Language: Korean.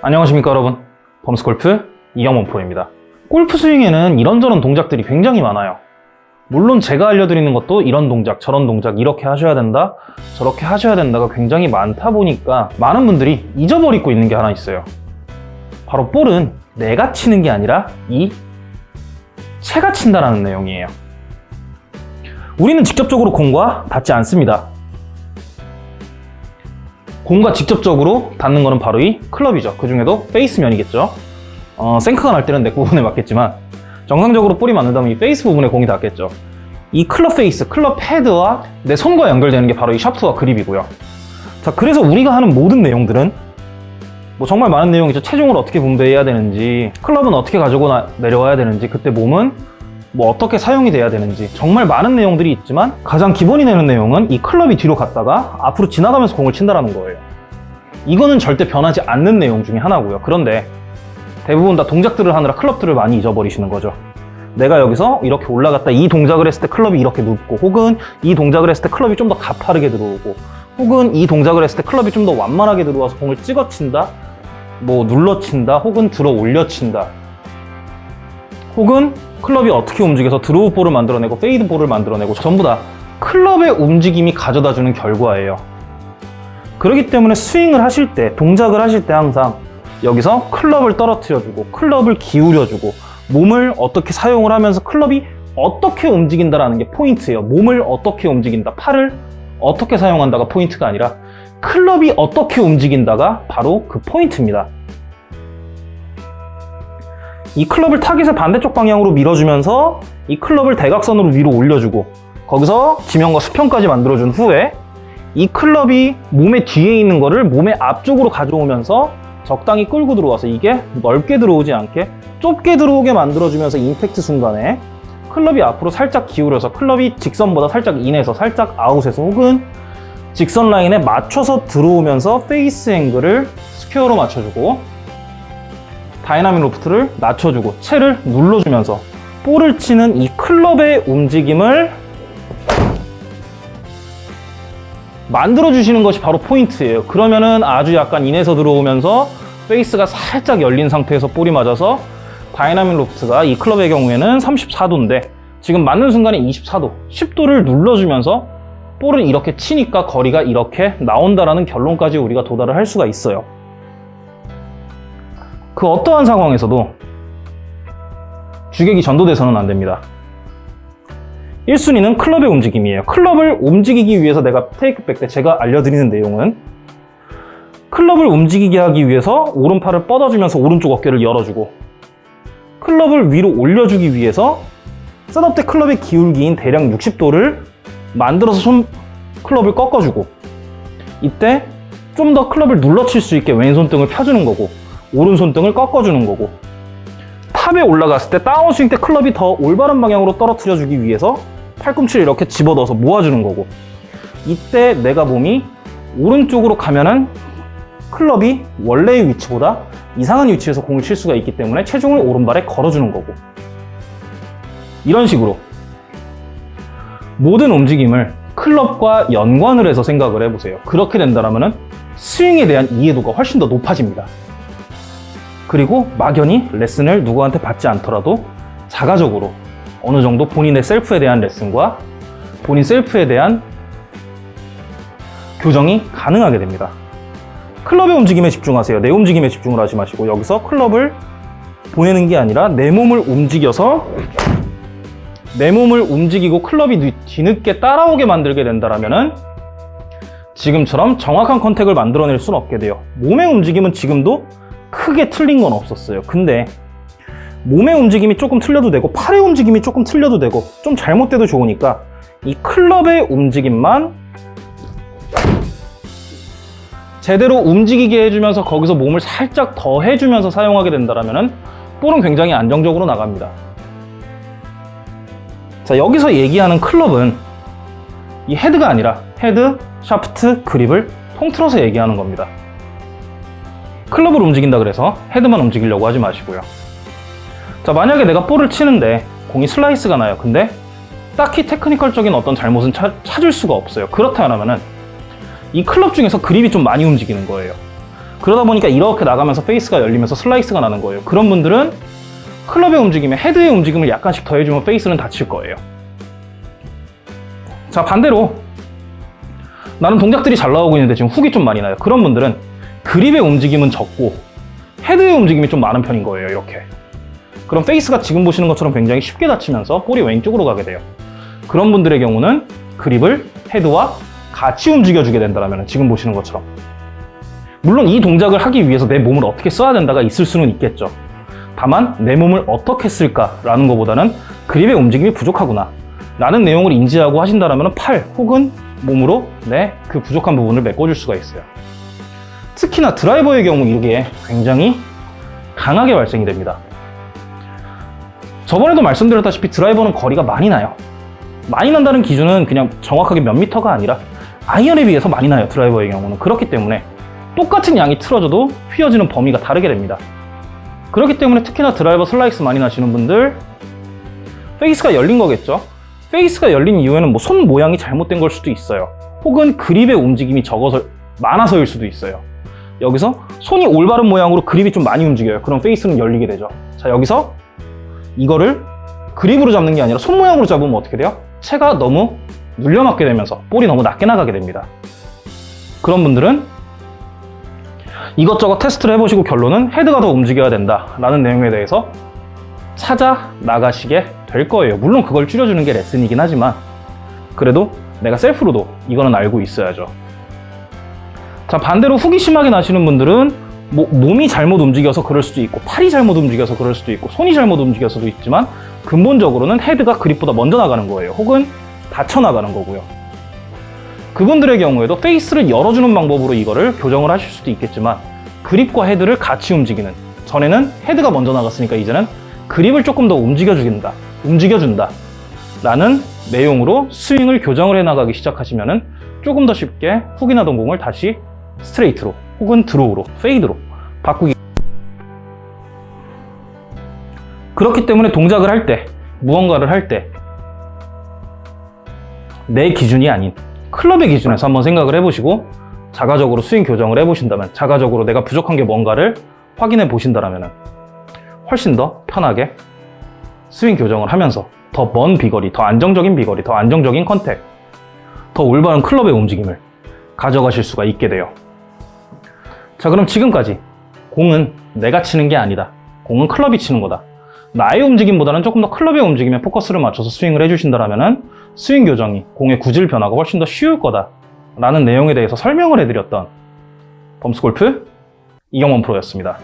안녕하십니까 여러분. 범스골프 이영원 프로입니다. 골프 스윙에는 이런저런 동작들이 굉장히 많아요. 물론 제가 알려드리는 것도 이런 동작 저런 동작 이렇게 하셔야 된다 저렇게 하셔야 된다가 굉장히 많다 보니까 많은 분들이 잊어버리고 있는 게 하나 있어요. 바로 볼은 내가 치는 게 아니라 이 채가 친다라는 내용이에요. 우리는 직접적으로 공과 닿지 않습니다 공과 직접적으로 닿는 거는 바로 이 클럽이죠. 그 중에도 페이스면이겠죠. 어, 생크가 날 때는 neck 부분에 맞겠지만 정상적으로 볼이 맞는다면 이 페이스 부분에 공이 닿겠죠. 이 클럽 페이스, 클럽 헤드와 내 손과 연결되는 게 바로 이 샤프트와 그립이고요. 자, 그래서 우리가 하는 모든 내용들은 뭐 정말 많은 내용이죠. 체중을 어떻게 분배해야 되는지, 클럽은 어떻게 가지고 나, 내려와야 되는지, 그때 몸은 뭐 어떻게 사용이 돼야 되는지 정말 많은 내용들이 있지만 가장 기본이 되는 내용은 이 클럽이 뒤로 갔다가 앞으로 지나가면서 공을 친다라는 거예요. 이거는 절대 변하지 않는 내용 중에 하나고요. 그런데 대부분 다 동작들을 하느라 클럽들을 많이 잊어버리시는 거죠. 내가 여기서 이렇게 올라갔다 이 동작을 했을 때 클럽이 이렇게 눕고 혹은 이 동작을 했을 때 클럽이 좀 더 가파르게 들어오고 혹은 이 동작을 했을 때 클럽이 좀 더 완만하게 들어와서 공을 찍어 친다 뭐 눌러 친다 혹은 들어 올려 친다 혹은 클럽이 어떻게 움직여서 draw ball을 만들어내고 fade ball을 만들어내고 전부 다 클럽의 움직임이 가져다주는 결과예요. 그렇기 때문에 스윙을 하실 때, 동작을 하실 때 항상 여기서 클럽을 떨어뜨려주고 클럽을 기울여주고 몸을 어떻게 사용을 하면서 클럽이 어떻게 움직인다라는 게 포인트예요. 몸을 어떻게 움직인다, 팔을 어떻게 사용한다가 포인트가 아니라 클럽이 어떻게 움직인다가 바로 그 포인트입니다. 이 클럽을 타깃의 반대쪽 방향으로 밀어주면서 이 클럽을 대각선으로 위로 올려주고 거기서 지면과 수평까지 만들어준 후에 이 클럽이 몸의 뒤에 있는 거를 몸의 앞쪽으로 가져오면서 적당히 끌고 들어와서 이게 넓게 들어오지 않게 좁게 들어오게 만들어주면서 임팩트 순간에 클럽이 앞으로 살짝 기울여서 클럽이 직선보다 살짝 in에서 살짝 out에서 혹은 직선 라인에 맞춰서 들어오면서 face angle을 square로 맞춰주고 dynamic loft를 낮춰주고 채를 눌러주면서 볼을 치는 이 클럽의 움직임을 만들어주시는 것이 바로 포인트예요. 그러면은 아주 약간 in에서 들어오면서 페이스가 살짝 열린 상태에서 볼이 맞아서 dynamic loft가 이 클럽의 경우에는 34도인데 지금 맞는 순간에 24도, 10도를 눌러주면서 볼은 이렇게 치니까 거리가 이렇게 나온다라는 결론까지 우리가 도달을 할 수가 있어요. 그 어떠한 상황에서도 주객이 전도돼서는 안 됩니다. 1순위는 클럽의 움직임이에요. 클럽을 움직이기 위해서 내가 테이크백 때 제가 알려드리는 내용은 클럽을 움직이게 하기 위해서 오른팔을 뻗어주면서 오른쪽 어깨를 열어주고 클럽을 위로 올려주기 위해서 셋업 때 클럽의 기울기인 대략 60도를 만들어서 손 클럽을 꺾어주고 이때 좀 더 클럽을 눌러칠 수 있게 왼손등을 펴주는 거고 오른손등을 꺾어주는 거고 탑에 올라갔을 때 다운스윙 때 클럽이 더 올바른 방향으로 떨어뜨려주기 위해서 팔꿈치를 이렇게 집어넣어서 모아주는 거고 이때 내가 몸이 오른쪽으로 가면은 클럽이 원래의 위치보다 이상한 위치에서 공을 칠 수가 있기 때문에 체중을 오른발에 걸어주는 거고 이런 식으로 모든 움직임을 클럽과 연관을 해서 생각을 해보세요. 그렇게 된다면 스윙에 대한 이해도가 훨씬 더 높아집니다 그리고 막연히 레슨을 누구한테 받지 않더라도 자가적으로 어느 정도 본인의 셀프에 대한 레슨과 본인 셀프에 대한 교정이 가능하게 됩니다. 클럽의 움직임에 집중하세요. 내 움직임에 집중을 하지 마시고 여기서 클럽을 보내는 게 아니라 내 몸을 움직여서 내 몸을 움직이고 클럽이 뒤늦게 따라오게 만들게 된다면 지금처럼 정확한 컨택을 만들어낼 수는 없게 돼요. 몸의 움직임은 지금도 크게 틀린 건 없었어요. 근데 몸의 움직임이 조금 틀려도 되고 팔의 움직임이 조금 틀려도 되고 좀 잘못돼도 좋으니까 이 클럽의 움직임만 제대로 움직이게 해주면서 거기서 몸을 살짝 더 해주면서 사용하게 된다면 볼은 굉장히 안정적으로 나갑니다. 자 여기서 얘기하는 클럽은 이 헤드가 아니라 헤드, 샤프트, 그립을 통틀어서 얘기하는 겁니다. 클럽을 움직인다 그래서 헤드만 움직이려고 하지 마시고요. 자 만약에 내가 볼을 치는데 공이 슬라이스가 나요. 근데 딱히 technical적인 어떤 잘못은 차, 찾을 수가 없어요. 그렇다면 이 클럽 중에서 그립이 좀 많이 움직이는 거예요. 그러다 보니까 이렇게 나가면서 페이스가 열리면서 슬라이스가 나는 거예요. 그런 분들은 클럽의 움직임에 헤드의 움직임을 약간씩 더해주면 페이스는 닫힐 거예요. 자, 반대로 나는 동작들이 잘 나오고 있는데 지금 훅이 좀 많이 나요. 그런 분들은 그립의 움직임은 적고 헤드의 움직임이 좀 많은 편인 거예요. 이렇게. 그럼 페이스가 지금 보시는 것처럼 굉장히 쉽게 닫히면서 볼이 왼쪽으로 가게 돼요. 그런 분들의 경우는 그립을 헤드와 같이 움직여주게 된다면 지금 보시는 것처럼 물론 이 동작을 하기 위해서 내 몸을 어떻게 써야 된다가 있을 수는 있겠죠. 다만 내 몸을 어떻게 쓸까라는 것보다는 그립의 움직임이 부족하구나 라는 내용을 인지하고 하신다면 팔 혹은 몸으로 내 그 부족한 부분을 메꿔줄 수가 있어요. 특히나 드라이버의 경우 이게 굉장히 강하게 발생이 됩니다. 저번에도 말씀드렸다시피 드라이버는 거리가 많이 나요. 많이 난다는 기준은 그냥 정확하게 몇 미터가 아니라 아이언에 비해서 많이 나요 드라이버의 경우는. 그렇기 때문에 똑같은 양이 틀어져도 휘어지는 범위가 다르게 됩니다. 그렇기 때문에 특히나 드라이버 슬라이스 많이 나시는 분들 페이스가 열린 거겠죠? 페이스가 열린 이유에는 뭐 손 모양이 잘못된 걸 수도 있어요. 혹은 그립의 움직임이 적어서 많아서일 수도 있어요 여기서 손이 올바른 모양으로 그립이 좀 많이 움직여요 그럼 페이스는 열리게 되죠 자 여기서 이거를 그립으로 잡는 게 아니라 손 모양으로 잡으면 어떻게 돼요? 채가 너무 눌려맞게 되면서 볼이 너무 낮게 나가게 됩니다. 그런 분들은 이것저것 테스트를 해보시고 결론은 헤드가 더 움직여야 된다 라는 내용에 대해서 찾아 나가시게 될 거예요. 물론 그걸 줄여주는 게 레슨이긴 하지만 그래도 내가 셀프로도 이거는 알고 있어야죠. 자 반대로 훅이 심하게 나시는 분들은 뭐 몸이 잘못 움직여서 그럴 수도 있고 팔이 잘못 움직여서 그럴 수도 있고 손이 잘못 움직여서도 있지만 근본적으로는 헤드가 그립보다 먼저 나가는 거예요. 혹은 닫혀 나가는 거고요. 그분들의 경우에도 페이스를 열어주는 방법으로 이거를 교정을 하실 수도 있겠지만 그립과 헤드를 같이 움직이는 전에는 헤드가 먼저 나갔으니까 이제는 그립을 조금 더 움직여주긴다 움직여준다 라는 내용으로 스윙을 교정을 해 나가기 시작하시면 조금 더 쉽게 훅이 나던 공을 다시 스트레이트로 혹은 draw로 fade로 바꾸기 그렇기 때문에 동작을 할 때 무언가를 할 때 내 기준이 아닌 클럽의 기준에서 한번 생각을 해보시고 자가적으로 스윙 교정을 해보신다면 자가적으로 내가 부족한 게 뭔가를 확인해 보신다면 훨씬 더 편하게 스윙 교정을 하면서 더 먼 비거리, 더 안정적인 비거리, 더 안정적인 contact, 더 올바른 클럽의 움직임을 가져가실 수가 있게 돼요. 자 그럼 지금까지 공은 내가 치는 게 아니다. 공은 클럽이 치는 거다. 나의 움직임보다는 조금 더 클럽의 움직임에 포커스를 맞춰서 스윙을 해주신다면 스윙 교정이 공의 구질 변화가 훨씬 더 쉬울 거다 라는 내용에 대해서 설명을 해드렸던 범스골프 이경원 프로였습니다.